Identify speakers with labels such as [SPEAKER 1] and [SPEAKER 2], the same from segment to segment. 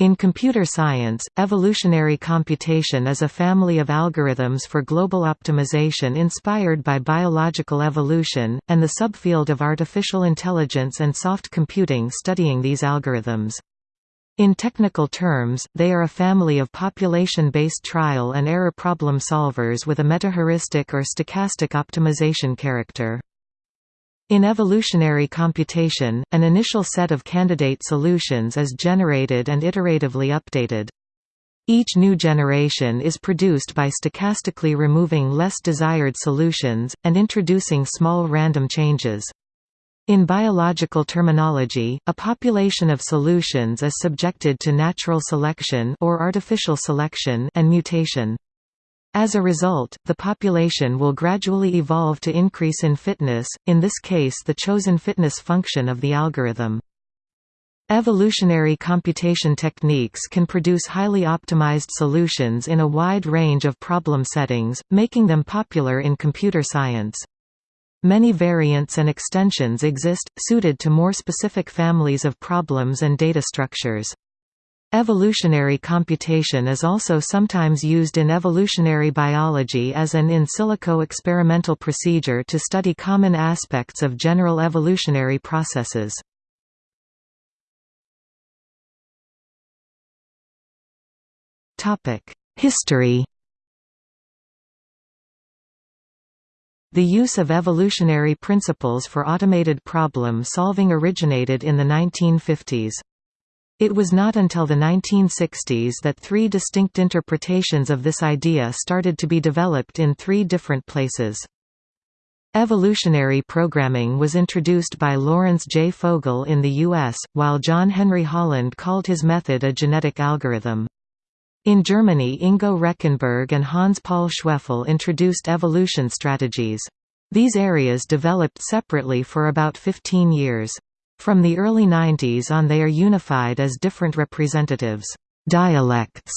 [SPEAKER 1] In computer science, evolutionary computation is a family of algorithms for global optimization inspired by biological evolution, and the subfield of artificial intelligence and soft computing studying these algorithms. In technical terms, they are a family of population-based trial and error problem solvers with a metaheuristic or stochastic optimization character. In evolutionary computation, an initial set of candidate solutions is generated and iteratively updated. Each new generation is produced by stochastically removing less desired solutions, and introducing small random changes. In biological terminology, a population of solutions is subjected to natural selection or artificial selection and mutation. As a result, the population will gradually evolve to increase in fitness, in this case the chosen fitness function of the algorithm. Evolutionary computation techniques can produce highly optimized solutions in a wide range of problem settings, making them popular in computer science. Many variants and extensions exist, suited to more specific families of problems and data structures. Evolutionary computation is also sometimes used in evolutionary biology as an in silico experimental procedure to study common aspects of general evolutionary processes. History The use of evolutionary principles for automated problem solving originated in the 1950s. It was not until the 1960s that three distinct interpretations of this idea started to be developed in three different places. Evolutionary programming was introduced by Lawrence J. Fogel in the U.S., while John Henry Holland called his method a genetic algorithm. In Germany Ingo Rechenberg and Hans Paul Schwefel introduced evolution strategies. These areas developed separately for about 15 years. From the early 90s on they are unified as different representatives dialects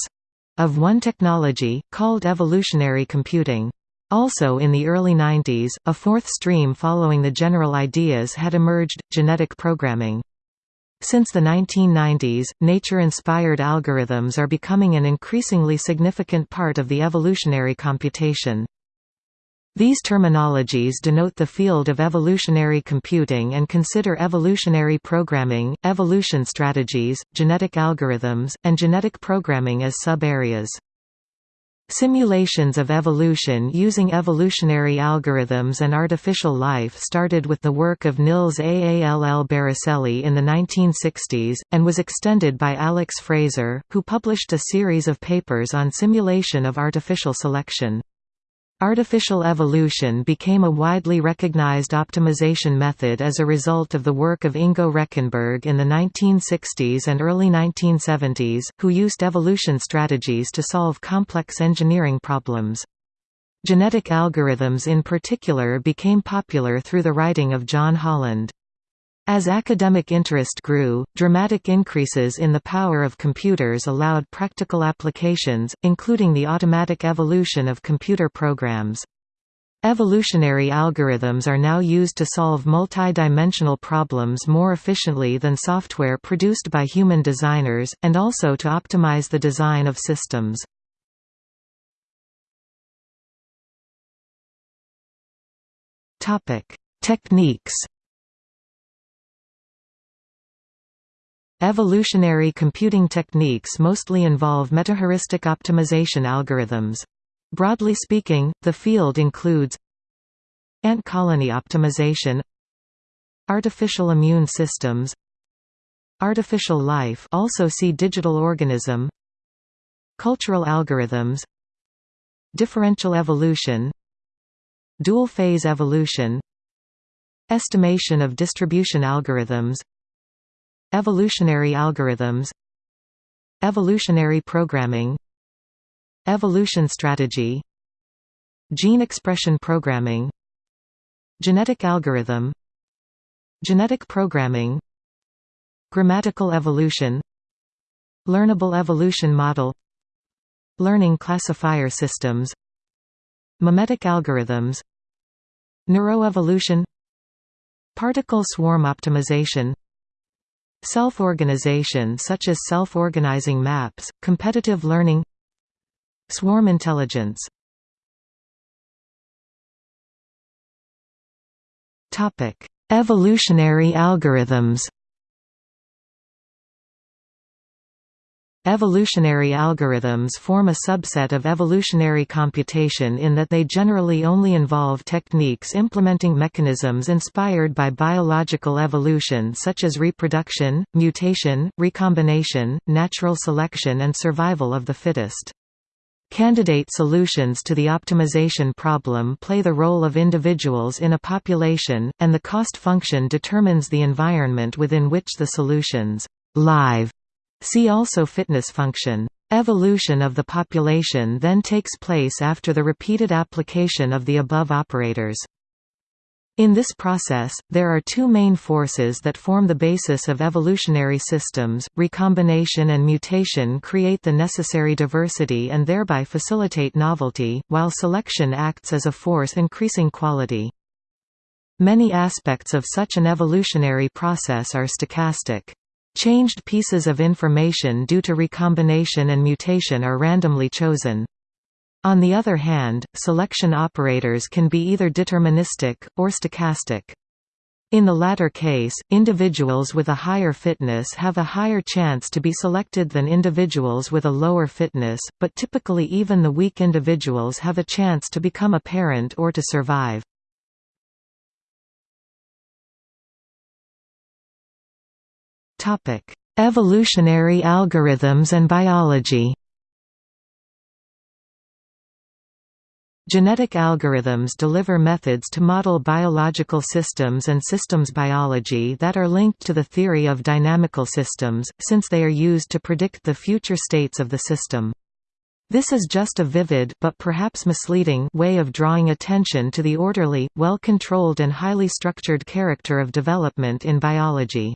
[SPEAKER 1] of one technology, called evolutionary computing. Also in the early 90s, a fourth stream following the general ideas had emerged, genetic programming. Since the 1990s, nature-inspired algorithms are becoming an increasingly significant part of the evolutionary computation. These terminologies denote the field of evolutionary computing and consider evolutionary programming, evolution strategies, genetic algorithms, and genetic programming as sub-areas. Simulations of evolution using evolutionary algorithms and artificial life started with the work of Nils Aall Barricelli in the 1960s, and was extended by Alex Fraser, who published a series of papers on simulation of artificial selection. Artificial evolution became a widely recognized optimization method as a result of the work of Ingo Rechenberg in the 1960s and early 1970s, who used evolution strategies to solve complex engineering problems. Genetic algorithms in particular became popular through the writing of John Holland. As academic interest grew, dramatic increases in the power of computers allowed practical applications, including the automatic evolution of computer programs. Evolutionary algorithms are now used to solve multi-dimensional problems more efficiently than software produced by human designers, and also to optimize the design of systems. Techniques Evolutionary computing techniques mostly involve metaheuristic optimization algorithms. Broadly speaking, the field includes ant colony optimization artificial immune systems artificial life also see digital organism cultural algorithms differential evolution dual phase evolution estimation of distribution algorithms Evolutionary algorithms Evolutionary programming Evolution strategy Gene expression programming Genetic algorithm Genetic programming Grammatical evolution Learnable evolution model Learning classifier systems Memetic algorithms Neuroevolution Particle swarm optimization Self-organization such as self-organizing maps, competitive learning Swarm intelligence. Evolutionary algorithms Evolutionary algorithms form a subset of evolutionary computation in that they generally only involve techniques implementing mechanisms inspired by biological evolution such as reproduction, mutation, recombination, natural selection and survival of the fittest. Candidate solutions to the optimization problem play the role of individuals in a population, and the cost function determines the environment within which the solutions live See also fitness function. Evolution of the population then takes place after the repeated application of the above operators. In this process, there are two main forces that form the basis of evolutionary systems, recombination and mutation create the necessary diversity and thereby facilitate novelty, while selection acts as a force increasing quality. Many aspects of such an evolutionary process are stochastic. Changed pieces of information due to recombination and mutation are randomly chosen. On the other hand, selection operators can be either deterministic, or stochastic. In the latter case, individuals with a higher fitness have a higher chance to be selected than individuals with a lower fitness, but typically even the weak individuals have a chance to become a parent or to survive. Topic: Evolutionary algorithms and biology. Genetic algorithms deliver methods to model biological systems and systems biology that are linked to the theory of dynamical systems, since they are used to predict the future states of the system. This is just a vivid but perhaps misleading way of drawing attention to the orderly, well-controlled and highly structured character of development in biology.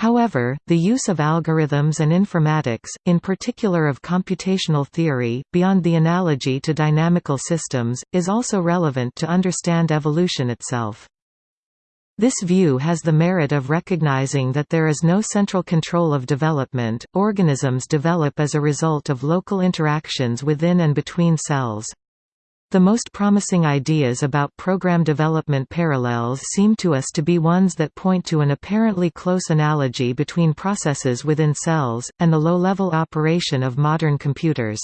[SPEAKER 1] However, the use of algorithms and informatics, in particular of computational theory, beyond the analogy to dynamical systems, is also relevant to understand evolution itself. This view has the merit of recognizing that there is no central control of development, organisms develop as a result of local interactions within and between cells. The most promising ideas about program development parallels seem to us to be ones that point to an apparently close analogy between processes within cells, and the low-level operation of modern computers.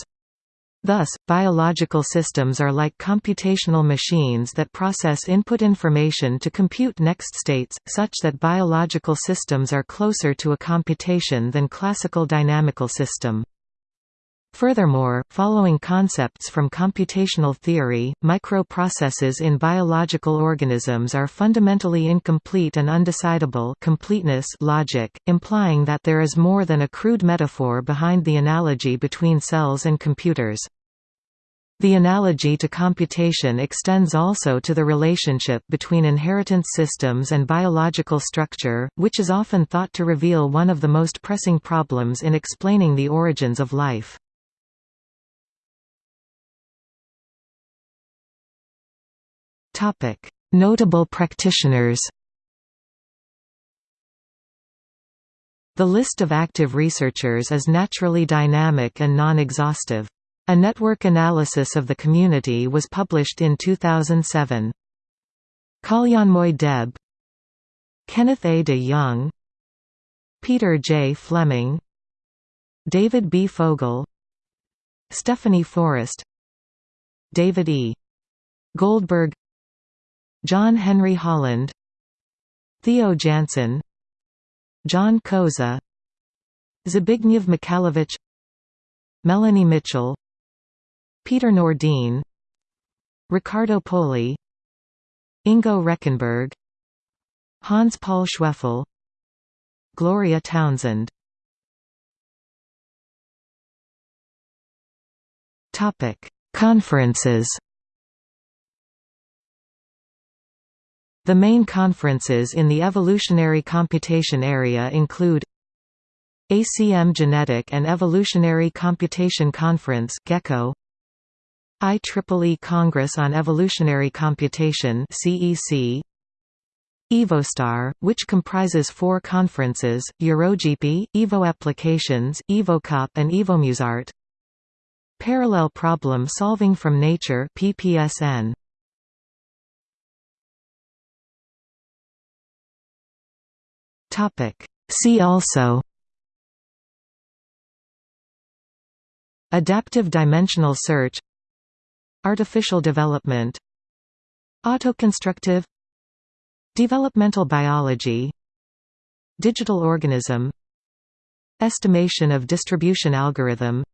[SPEAKER 1] Thus, biological systems are like computational machines that process input information to compute next states, such that biological systems are closer to a computation than classical dynamical system. Furthermore, following concepts from computational theory, microprocesses in biological organisms are fundamentally incomplete and undecidable completeness logic, implying that there is more than a crude metaphor behind the analogy between cells and computers. The analogy to computation extends also to the relationship between inheritance systems and biological structure, which is often thought to reveal one of the most pressing problems in explaining the origins of life. Notable practitioners. The list of active researchers is naturally dynamic and non-exhaustive. A network analysis of the community was published in 2007. Kalyanmoy Deb Kenneth A. de Jong Peter J. Fleming David B. Fogel Stephanie Forrest David E. Goldberg John Henry Holland Theo Jansen John Koza Zbigniew Michalewicz Melanie Mitchell Peter Nordin Riccardo Poli Ingo Rechenberg Hans Paul Schwefel Gloria Townsend. Conferences The main conferences in the evolutionary computation area include ACM Genetic and Evolutionary Computation Conference GECCO IEEE Congress on Evolutionary Computation CEC EvoStar, which comprises four conferences, EuroGP, Evo Applications, EvoCop and EvoMusart. Parallel Problem Solving from Nature PPSN. See also Adaptive dimensional search Artificial development Autoconstructive Developmental biology Digital organism Estimation of distribution algorithm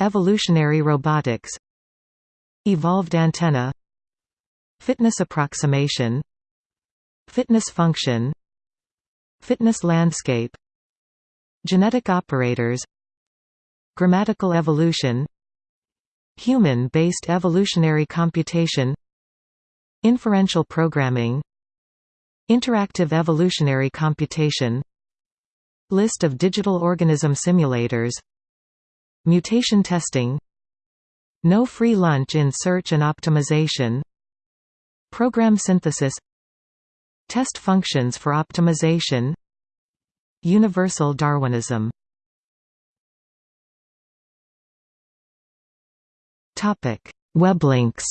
[SPEAKER 1] Evolutionary robotics Evolved antenna Fitness approximation Fitness function Fitness landscape Genetic operators Grammatical evolution Human-based evolutionary computation Inferential programming Interactive evolutionary computation List of digital organism simulators Mutation testing No free lunch in search and optimization Program synthesis Test functions for optimization Universal Darwinism Weblinks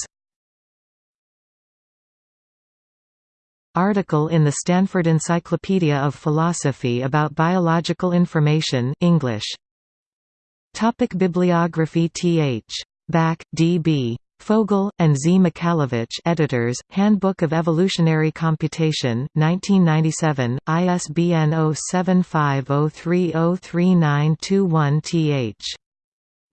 [SPEAKER 1] Article in the Stanford Encyclopedia of Philosophy about biological information English. Topic Bibliography Th. Back, D. B. Fogel, and Z. Michalewicz editors, Handbook of Evolutionary Computation, 1997, ISBN 0750303921 th.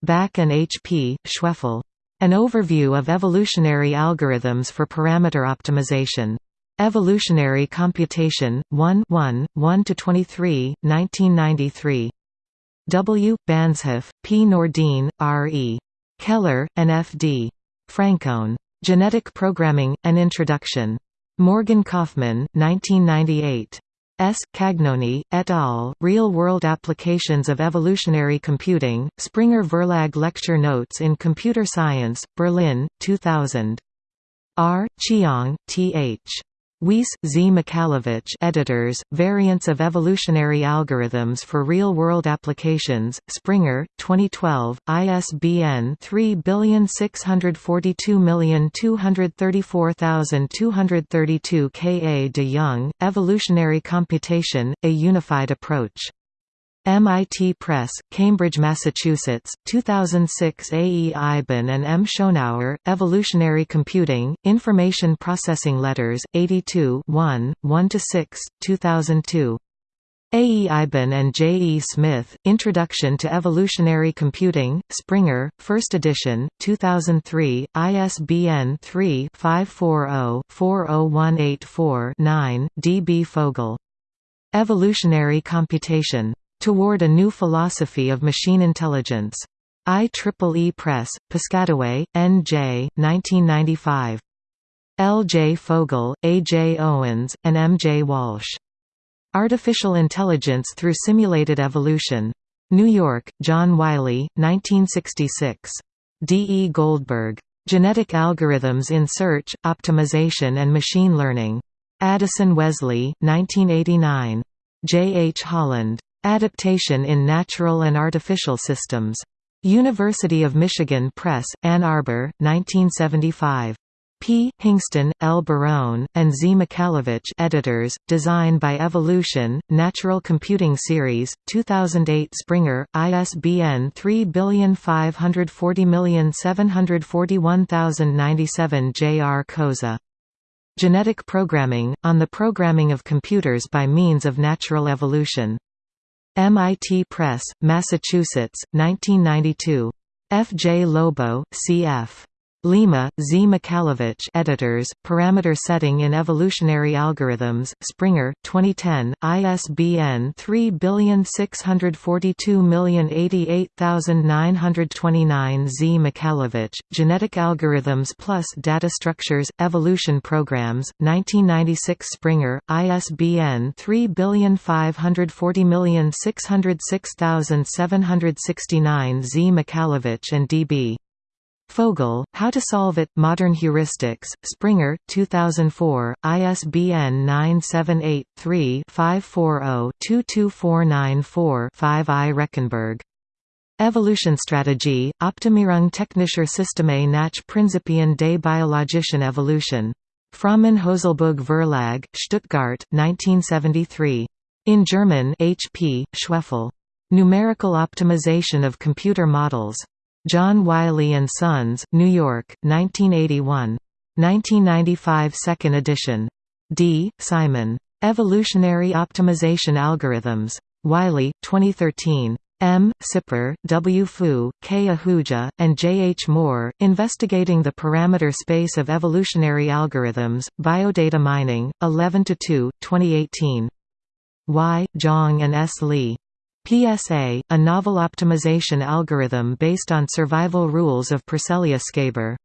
[SPEAKER 1] Back and H. P. Schwefel. An Overview of Evolutionary Algorithms for Parameter Optimization. Evolutionary Computation, 1 1, 1–23, 1993. W. Banzhaf, P. Nordin, R. E. Keller, and F. D. Francone. Genetic Programming, An Introduction. Morgan Kaufmann, 1998. S. Cagnoni, et al., Real-World Applications of Evolutionary Computing, Springer Verlag Lecture Notes in Computer Science, Berlin, 2000. R. Chiong, T. H. Weise, Z. Michalewicz editors, Variants of Evolutionary Algorithms for Real-World Applications, Springer, 2012, ISBN 3642334232 K. A. de Jong, Evolutionary Computation, A Unified Approach. MIT Press, Cambridge, Massachusetts, 2006 A. E. Eiben and M. Schoenauer, Evolutionary Computing, Information Processing Letters, 82 1, 1–6, 2002. A. E. Eiben and J. E. Smith, Introduction to Evolutionary Computing, Springer, 1st edition, 2003, ISBN 3-540-40184-9, D. B. Fogel. Evolutionary Computation. Toward a New Philosophy of Machine Intelligence. IEEE Press, Piscataway, N.J., 1995. L. J. Fogel, A. J. Owens, and M. J. Walsh. Artificial Intelligence Through Simulated Evolution. New York, John Wiley, 1966. D. E. Goldberg. Genetic Algorithms in Search, Optimization and Machine Learning. Addison Wesley, 1989. J. H. Holland. Adaptation in Natural and Artificial Systems. University of Michigan Press, Ann Arbor, 1975. P. Hingston, L. Barone, and Z. Michalewicz editors, Design by Evolution, Natural Computing Series, 2008 Springer, ISBN 3540741097 J. R. Koza. Genetic Programming, on the Programming of Computers by Means of Natural Evolution. MIT Press, Massachusetts, 1992. F. J. Lobo, C.F. Lima, Z. Michalewicz editors, Parameter Setting in Evolutionary Algorithms, Springer, 2010, ISBN 3642088929 Z. Michalewicz, Genetic Algorithms plus Data Structures, Evolution Programs, 1996 Springer, ISBN 3540606769 Z. Michalewicz and D.B. Fogel, How to Solve It, Modern Heuristics, Springer, 2004, ISBN 978-3-540-22494-5 I. Rechenberg. Evolutionsstrategie, Optimierung technischer Systeme nach Prinzipien der biologischen Evolution. Frommann-Holzboog Verlag, Stuttgart, 1973. In German H. P. Schwefel. Numerical Optimization of Computer Models. John Wiley & Sons, New York, 1981. 1995 Second edition. D. Simon. Evolutionary Optimization Algorithms. Wiley, 2013. M. Sipper, W. Fu, K. Ahuja, and J. H. Moore, Investigating the Parameter Space of Evolutionary Algorithms, Biodata Mining, 11–2, 2018. Y. Zhang and S. Li. PSA, a novel optimization algorithm based on survival rules of porcellio scaber.